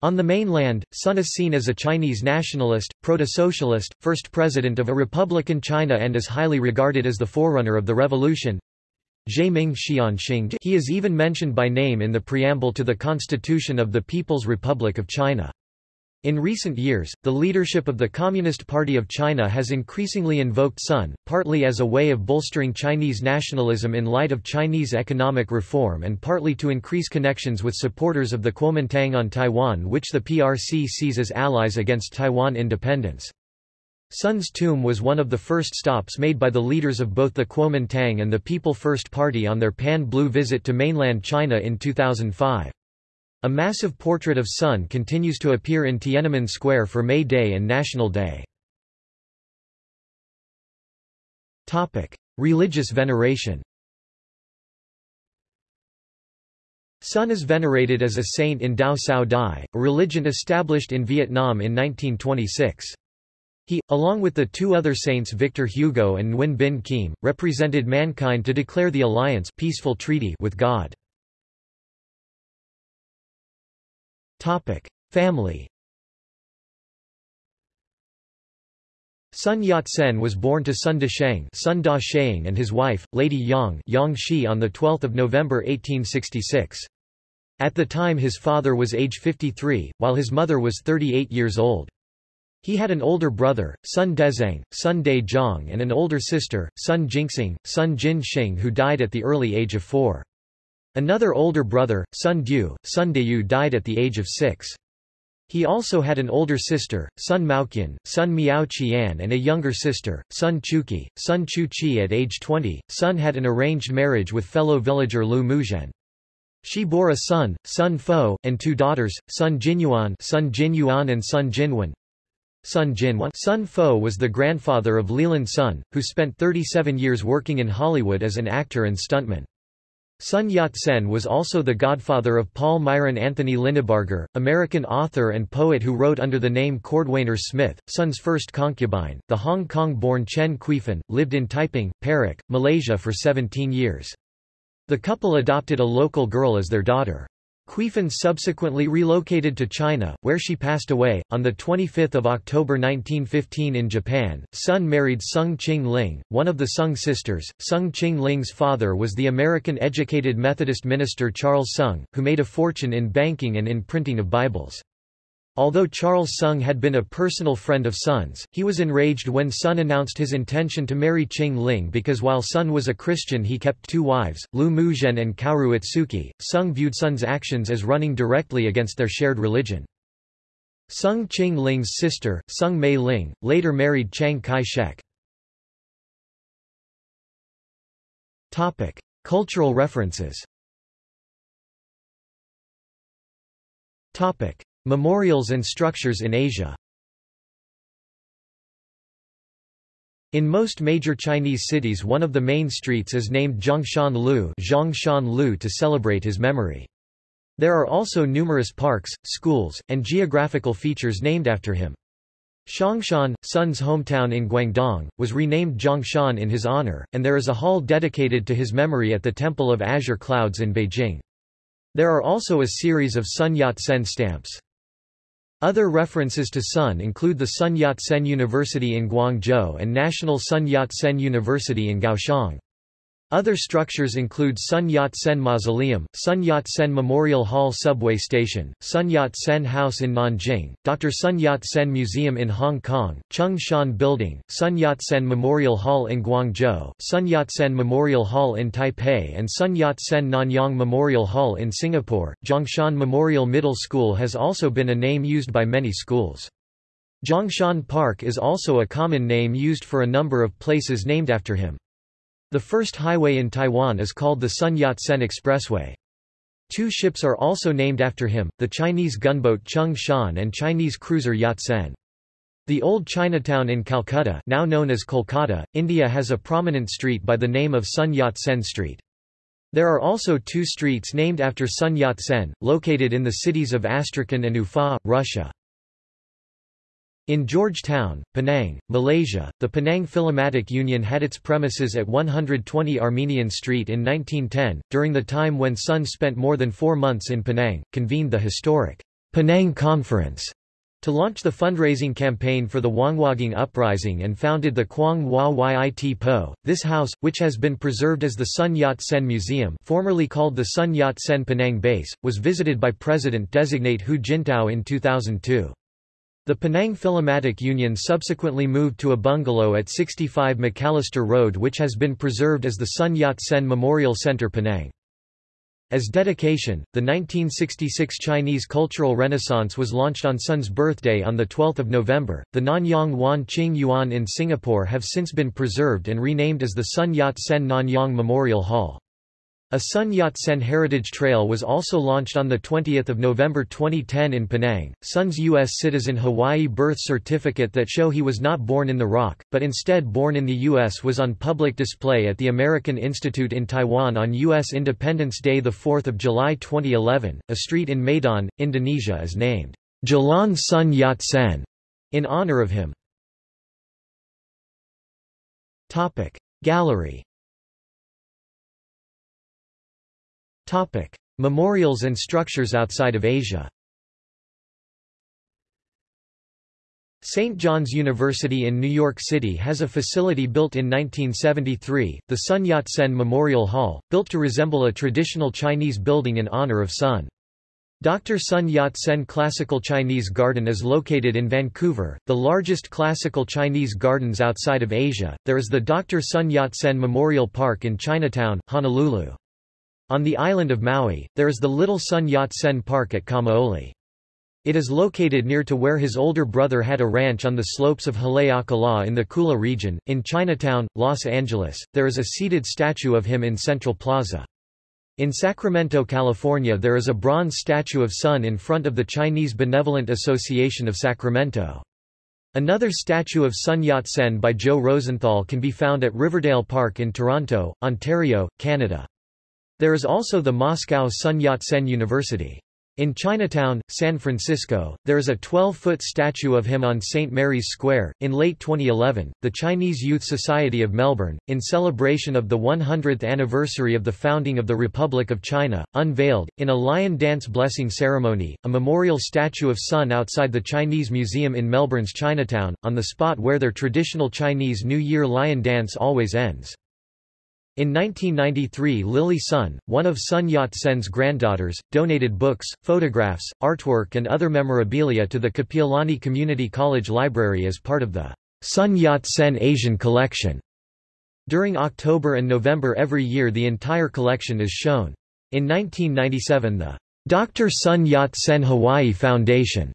Speaker 1: On the mainland, Sun is seen as a Chinese nationalist, proto-socialist, first president of a republican China and is highly regarded as the forerunner of the revolution. He is even mentioned by name in the preamble to the Constitution of the People's Republic of China. In recent years, the leadership of the Communist Party of China has increasingly invoked Sun, partly as a way of bolstering Chinese nationalism in light of Chinese economic reform and partly to increase connections with supporters of the Kuomintang on Taiwan which the PRC sees as allies against Taiwan independence. Sun's tomb was one of the first stops made by the leaders of both the Kuomintang and the People First Party on their Pan-Blue visit to mainland China in 2005. A massive portrait of Sun continues to appear in Tiananmen Square for May Day and National Day. Religious veneration Sun is venerated as a saint in Dao Cao Dai, a religion established in Vietnam in 1926. He, along with the two other saints Victor Hugo and Nguyen Binh Khiem, represented mankind to declare the alliance peaceful treaty with God. Topic: Family. Sun Yat-sen was born to Sun Dasheng, Sun Da Sheng and his wife, Lady Yang, Yang Shi on the 12th of November 1866. At the time his father was age 53, while his mother was 38 years old. He had an older brother, Sun Dezhang, Sun De Zhang and an older sister, Sun Jingxing, Sun Jin Shing who died at the early age of four. Another older brother, Sun Du, Sun Deyu died at the age of six. He also had an older sister, Sun Maoqian, Sun Miao Qian and a younger sister, Sun Chuqi, Sun Chu Qi at age 20. Sun had an arranged marriage with fellow villager Lu Muzhen. She bore a son, Sun Fo, and two daughters, Sun Jinyuan, Sun Jinyuan and Sun Jinwen. Sun Jinwan Sun Fo was the grandfather of Leland Sun, who spent 37 years working in Hollywood as an actor and stuntman. Sun Yat-sen was also the godfather of Paul Myron Anthony Linebarger, American author and poet who wrote under the name Cordwainer Smith. Sun's first concubine, the Hong Kong-born Chen Qifen, lived in Taiping, Perak, Malaysia for 17 years. The couple adopted a local girl as their daughter. Qifen subsequently relocated to China, where she passed away. On 25 October 1915 in Japan, Sun married Sung Ching Ling, one of the Sung sisters. Sung Ching Ling's father was the American-educated Methodist minister Charles Sung, who made a fortune in banking and in printing of Bibles. Although Charles Sung had been a personal friend of Sun's, he was enraged when Sun announced his intention to marry Ching Ling because while Sun was a Christian he kept two wives, Lu Muzhen and Kaoru Otsuki. Sung viewed Sun's actions as running directly against their shared religion. Sung Ching Ling's sister, Sung Mei Ling, later married Chiang Kai-shek. Cultural references Memorials and structures in Asia In most major Chinese cities one of the main streets is named Zhongshan Lu, Zhongshan Lu to celebrate his memory. There are also numerous parks, schools, and geographical features named after him. Xiangshan, Sun's hometown in Guangdong, was renamed Zhongshan in his honor, and there is a hall dedicated to his memory at the Temple of Azure Clouds in Beijing. There are also a series of Sun Yat-sen stamps. Other references to Sun include the Sun Yat-sen University in Guangzhou and National Sun Yat-sen University in Kaohsiung. Other structures include Sun Yat-sen Mausoleum, Sun Yat-sen Memorial Hall Subway Station, Sun Yat-sen House in Nanjing, Dr. Sun Yat-sen Museum in Hong Kong, Chung Shan Building, Sun Yat-sen Memorial Hall in Guangzhou, Sun Yat-sen Memorial Hall in Taipei and Sun Yat-sen Nanyang Memorial Hall in Singapore. Zhongshan Memorial Middle School has also been a name used by many schools. Zhongshan Park is also a common name used for a number of places named after him. The first highway in Taiwan is called the Sun Yat-sen Expressway. Two ships are also named after him, the Chinese gunboat Chung Shan and Chinese cruiser Yat-sen. The old Chinatown in Calcutta now known as Kolkata, India has a prominent street by the name of Sun Yat-sen Street. There are also two streets named after Sun Yat-sen, located in the cities of Astrakhan and Ufa, Russia. In Georgetown, Penang, Malaysia, the Penang Philomatic Union had its premises at 120 Armenian Street in 1910, during the time when Sun spent more than four months in Penang, convened the historic Penang Conference to launch the fundraising campaign for the Huanghuagang Uprising and founded the Kwong Wah Yit Poh. This house, which has been preserved as the Sun Yat-sen Museum formerly called the Sun Yat-sen Penang Base, was visited by President-designate Hu Jintao in 2002. The Penang Philomatic Union subsequently moved to a bungalow at 65 Macalister Road which has been preserved as the Sun Yat-sen Memorial Center Penang. As dedication, the 1966 Chinese Cultural Renaissance was launched on Sun's birthday on 12 November. The Nanyang Wan Ching Yuan in Singapore have since been preserved and renamed as the Sun Yat-sen Nanyang Memorial Hall. A Sun Yat-sen Heritage Trail was also launched on 20 November 2010 in Penang. Sun's U.S. citizen Hawaii birth certificate that show he was not born in the rock, but instead born in the U.S. was on public display at the American Institute in Taiwan on U.S. Independence Day 4 July 2011. A street in Medan, Indonesia is named Jalan Sun Yat-sen in honor of him. Gallery Topic: Memorials and structures outside of Asia. St. John's University in New York City has a facility built in 1973, the Sun Yat-sen Memorial Hall, built to resemble a traditional Chinese building in honor of Sun. Dr. Sun Yat-sen Classical Chinese Garden is located in Vancouver, the largest classical Chinese gardens outside of Asia. There is the Dr. Sun Yat-sen Memorial Park in Chinatown, Honolulu. On the island of Maui, there is the Little Sun Yat-sen Park at Kamaole. It is located near to where his older brother had a ranch on the slopes of Haleakala in the Kula region. In Chinatown, Los Angeles, there is a seated statue of him in Central Plaza. In Sacramento, California there is a bronze statue of Sun in front of the Chinese Benevolent Association of Sacramento. Another statue of Sun Yat-sen by Joe Rosenthal can be found at Riverdale Park in Toronto, Ontario, Canada. There is also the Moscow Sun Yat-sen University. In Chinatown, San Francisco, there is a 12-foot statue of him on St. Mary's Square. In late 2011, the Chinese Youth Society of Melbourne, in celebration of the 100th anniversary of the founding of the Republic of China, unveiled, in a lion dance blessing ceremony, a memorial statue of Sun outside the Chinese Museum in Melbourne's Chinatown, on the spot where their traditional Chinese New Year lion dance always ends. In 1993 Lily Sun, one of Sun Yat-sen's granddaughters, donated books, photographs, artwork and other memorabilia to the Kapiolani Community College Library as part of the Sun Yat-sen Asian Collection. During October and November every year the entire collection is shown. In 1997 the Dr. Sun Yat-sen Hawaii Foundation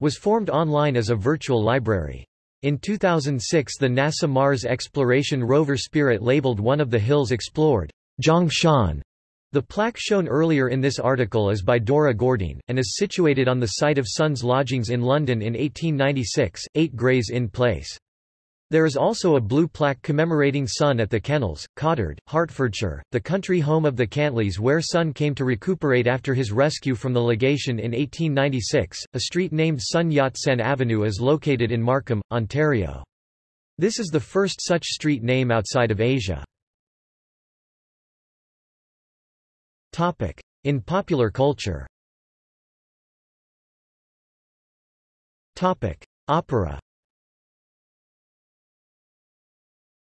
Speaker 1: was formed online as a virtual library. In 2006 the NASA Mars exploration rover Spirit labeled one of the hills explored, Zhongshan. The plaque shown earlier in this article is by Dora Gordine, and is situated on the site of Sun's lodgings in London in 1896, 8 Gray's Inn Place. There is also a blue plaque commemorating Sun at the Kennels, Cottered, Hertfordshire, the country home of the Cantlies where Sun came to recuperate after his rescue from the legation in 1896. A street named Sun Yat-sen Avenue is located in Markham, Ontario. This is the first such street name outside of Asia. Topic. In popular culture Topic. Opera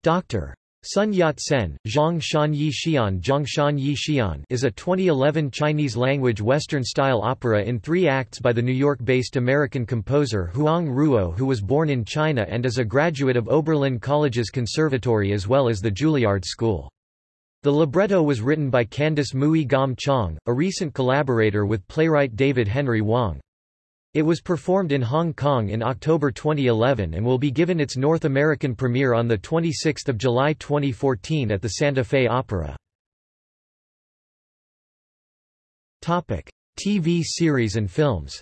Speaker 1: Dr. Sun Yat-sen, Zhang Shan Yi Xian Zhongshan Yi Xian is a 2011 Chinese-language Western-style opera in three acts by the New York-based American composer Huang Ruo who was born in China and is a graduate of Oberlin College's Conservatory as well as the Juilliard School. The libretto was written by Candice Mui Gom Chong, a recent collaborator with playwright David Henry Hwang. It was performed in Hong Kong in October 2011 and will be given its North American premiere on 26 July 2014 at the Santa Fe Opera. TV series and films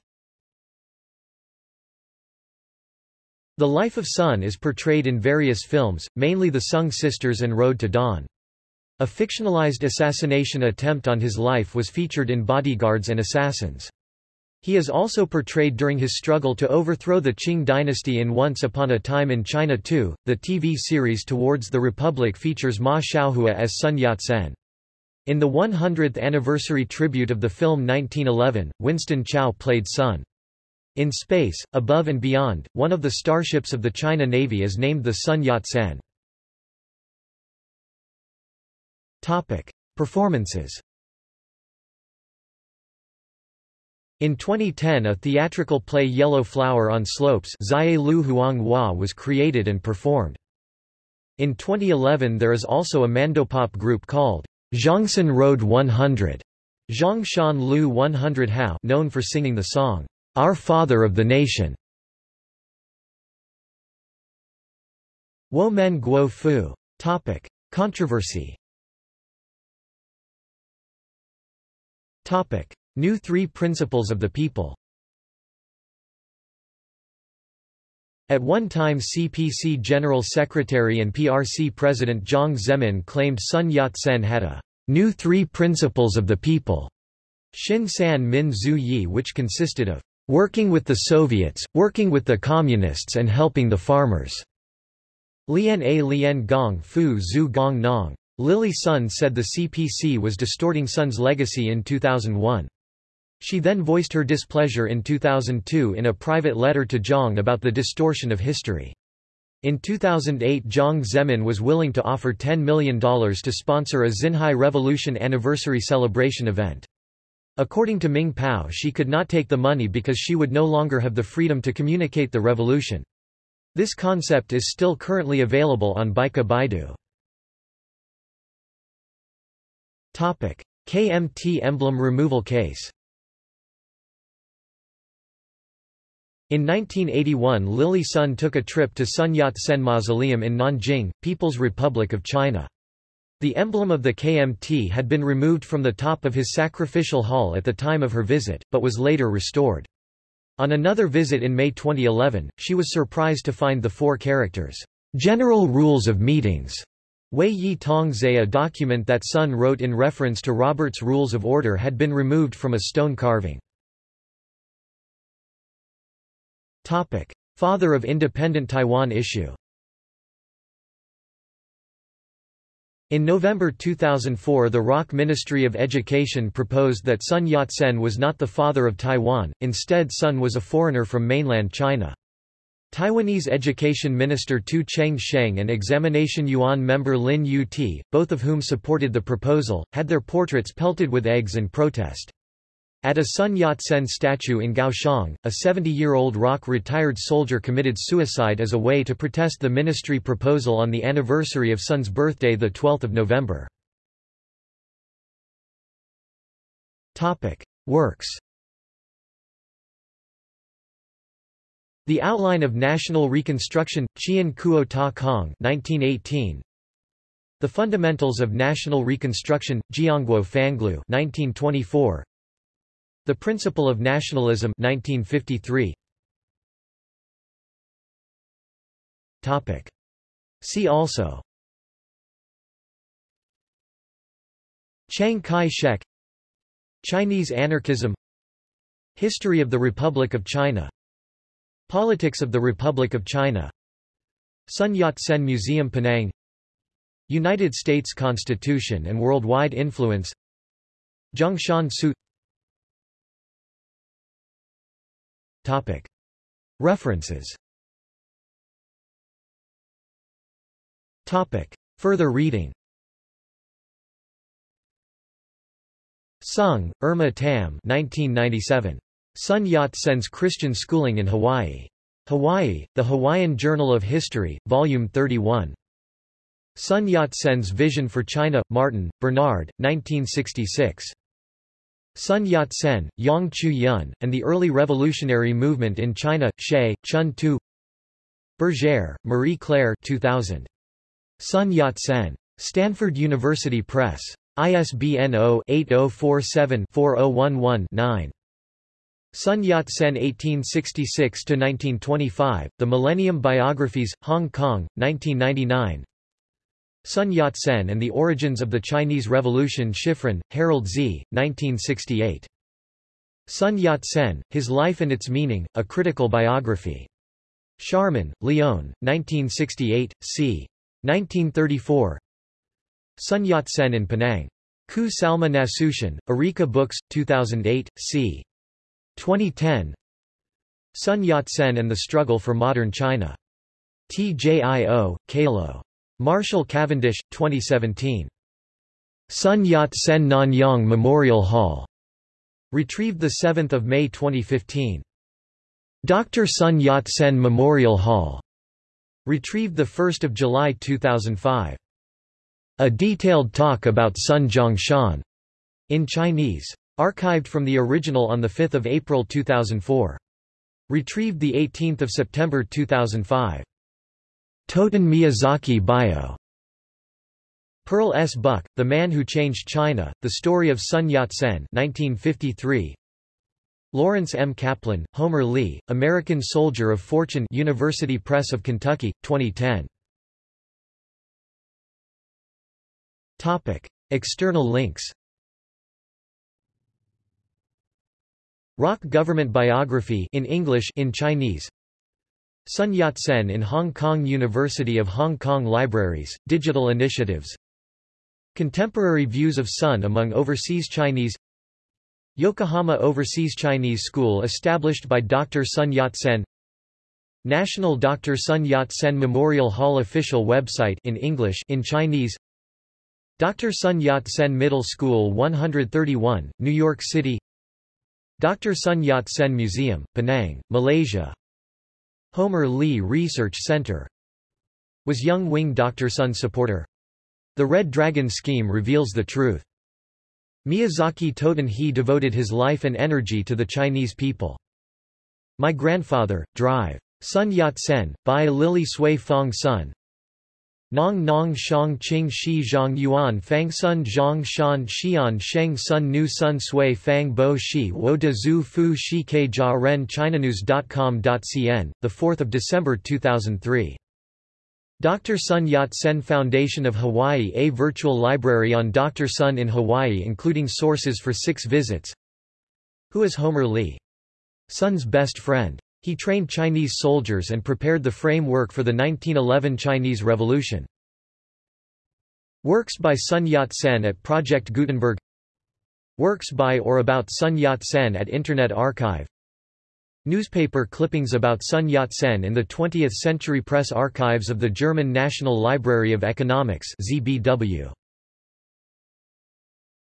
Speaker 1: The life of Sun is portrayed in various films, mainly The Sung Sisters and Road to Dawn. A fictionalized assassination attempt on his life was featured in Bodyguards and Assassins. He is also portrayed during his struggle to overthrow the Qing dynasty in Once Upon a Time in China too. The TV series Towards the Republic features Ma Shaohua as Sun Yat-sen. In the 100th anniversary tribute of the film 1911, Winston Chao played Sun. In space, above and beyond, one of the starships of the China Navy is named the Sun Yat-sen. Performances In 2010 a theatrical play Yellow Flower on Slopes was created and performed. In 2011 there is also a mandopop group called Zhongshan Road 100 Zhongshan Lu 100 Hao known for singing the song, Our Father of the Nation. Wo Men Guo Fu. Topic. Controversy Topic. New Three Principles of the People At one time CPC General Secretary and PRC President Jiang Zemin claimed Sun Yat-sen had a new three principles of the people, Xin San Min Zhu Yi which consisted of working with the Soviets, working with the Communists and helping the farmers. Lian A Lian Gong Fu Zhu Gong Nong. Lily Sun said the CPC was distorting Sun's legacy in 2001. She then voiced her displeasure in 2002 in a private letter to Jiang about the distortion of history. In 2008 Jiang Zemin was willing to offer $10 million to sponsor a Xinhai Revolution anniversary celebration event. According to Ming Pao she could not take the money because she would no longer have the freedom to communicate the revolution. This concept is still currently available on Baika Baidu. KMT emblem removal case In 1981 Lily Sun took a trip to Sun Yat-sen Mausoleum in Nanjing, People's Republic of China. The emblem of the KMT had been removed from the top of his sacrificial hall at the time of her visit, but was later restored. On another visit in May 2011, she was surprised to find the four characters, "'General Rules of Meetings' Wei Yi Tongzhe a document that Sun wrote in reference to Robert's Rules of Order had been removed from a stone carving. Father of independent Taiwan issue In November 2004 the ROC Ministry of Education proposed that Sun Yat-sen was not the father of Taiwan, instead Sun was a foreigner from mainland China. Taiwanese Education Minister Tu Cheng-sheng and Examination Yuan member Lin Yu-ti, both of whom supported the proposal, had their portraits pelted with eggs in protest. At a Sun Yat-sen statue in Kaohsiung, a 70-year-old ROC retired soldier committed suicide as a way to protest the ministry proposal on the anniversary of Sun's birthday 12 November. Works The Outline of National Reconstruction, Chien Kuo Ta Kong 1918. The Fundamentals of National Reconstruction, Jiangguo Fanglu 1924. The Principle of Nationalism 1953. Topic. See also. Chiang Kai-shek. Chinese anarchism. History of the Republic of China. Politics of the Republic of China. Sun Yat-sen Museum Penang. United States Constitution and worldwide influence. Zhongshan Suit Topic. References Topic. Further reading Sung, Irma Tam 1997. Sun Yat-sen's Christian Schooling in Hawaii. Hawaii, The Hawaiian Journal of History, Volume 31. Sun Yat-sen's Vision for China, Martin, Bernard, 1966. Sun Yat-sen, Yang Chu-yun, and the Early Revolutionary Movement in China, Shea, Chun Tu Berger, Marie-Claire 2000. Sun Yat-sen. Stanford University Press. ISBN 0-8047-4011-9. Sun Yat-sen 1866–1925, The Millennium Biographies, Hong Kong, 1999 Sun Yat-sen and the Origins of the Chinese Revolution Schiffrin, Harold Z., 1968. Sun Yat-sen, His Life and Its Meaning, A Critical Biography. Sharman, Leon, 1968, c. 1934 Sun Yat-sen in Penang. Khoo Salma Nasution, Books, 2008, c. 2010 Sun Yat-sen and the Struggle for Modern China. TJIO, Kalo. Marshall Cavendish, 2017. Sun Yat-sen Nanyang Memorial Hall. Retrieved 7 May 2015. Dr. Sun Yat-sen Memorial Hall. Retrieved 1 July 2005. A detailed talk about Sun Zhongshan in Chinese. Archived from the original on 5 April 2004. Retrieved 18 September 2005. Toten Miyazaki Bio. Pearl S. Buck, The Man Who Changed China, The Story of Sun Yat-sen 1953. Lawrence M. Kaplan, Homer Lea, American Soldier of Fortune University Press of Kentucky, 2010. Topic. External links Rock Government Biography in English in Chinese Sun Yat-sen in Hong Kong University of Hong Kong Libraries, Digital Initiatives Contemporary views of Sun among overseas Chinese Yokohama Overseas Chinese School established by Dr. Sun Yat-sen National Dr. Sun Yat-sen Memorial Hall official website in English in Chinese Dr. Sun Yat-sen Middle School 131, New York City Dr. Sun Yat-sen Museum, Penang, Malaysia Homer Lea Research Center Was Yung Wing Dr. Sun supporter? The Red Dragon scheme reveals the truth. Miyazaki Toten he devoted his life and energy to the Chinese people. My Grandfather, Drive. Sun Yat-sen, by Lily Sui Fong Sun Nong Nong Shang Qing Shi Zhang Yuan Fang Sun Zhang Shan Xian Sheng Sun Nu Sun Sui Fang Bo Shi Wo De Zhu Fu Shi Ke Jia Ren ChinaNews.com.cn, 4 December 2003 Dr. Sun Yat-sen Foundation of Hawaii A virtual library on Dr. Sun in Hawaii including sources for six visits Who is Homer Lea? Sun's best friend. He trained Chinese soldiers and prepared the framework for the 1911 Chinese Revolution. Works by Sun Yat-sen at Project Gutenberg Works by or about Sun Yat-sen at Internet Archive Newspaper clippings about Sun Yat-sen in the 20th Century Press Archives of the German National Library of Economics ZBW.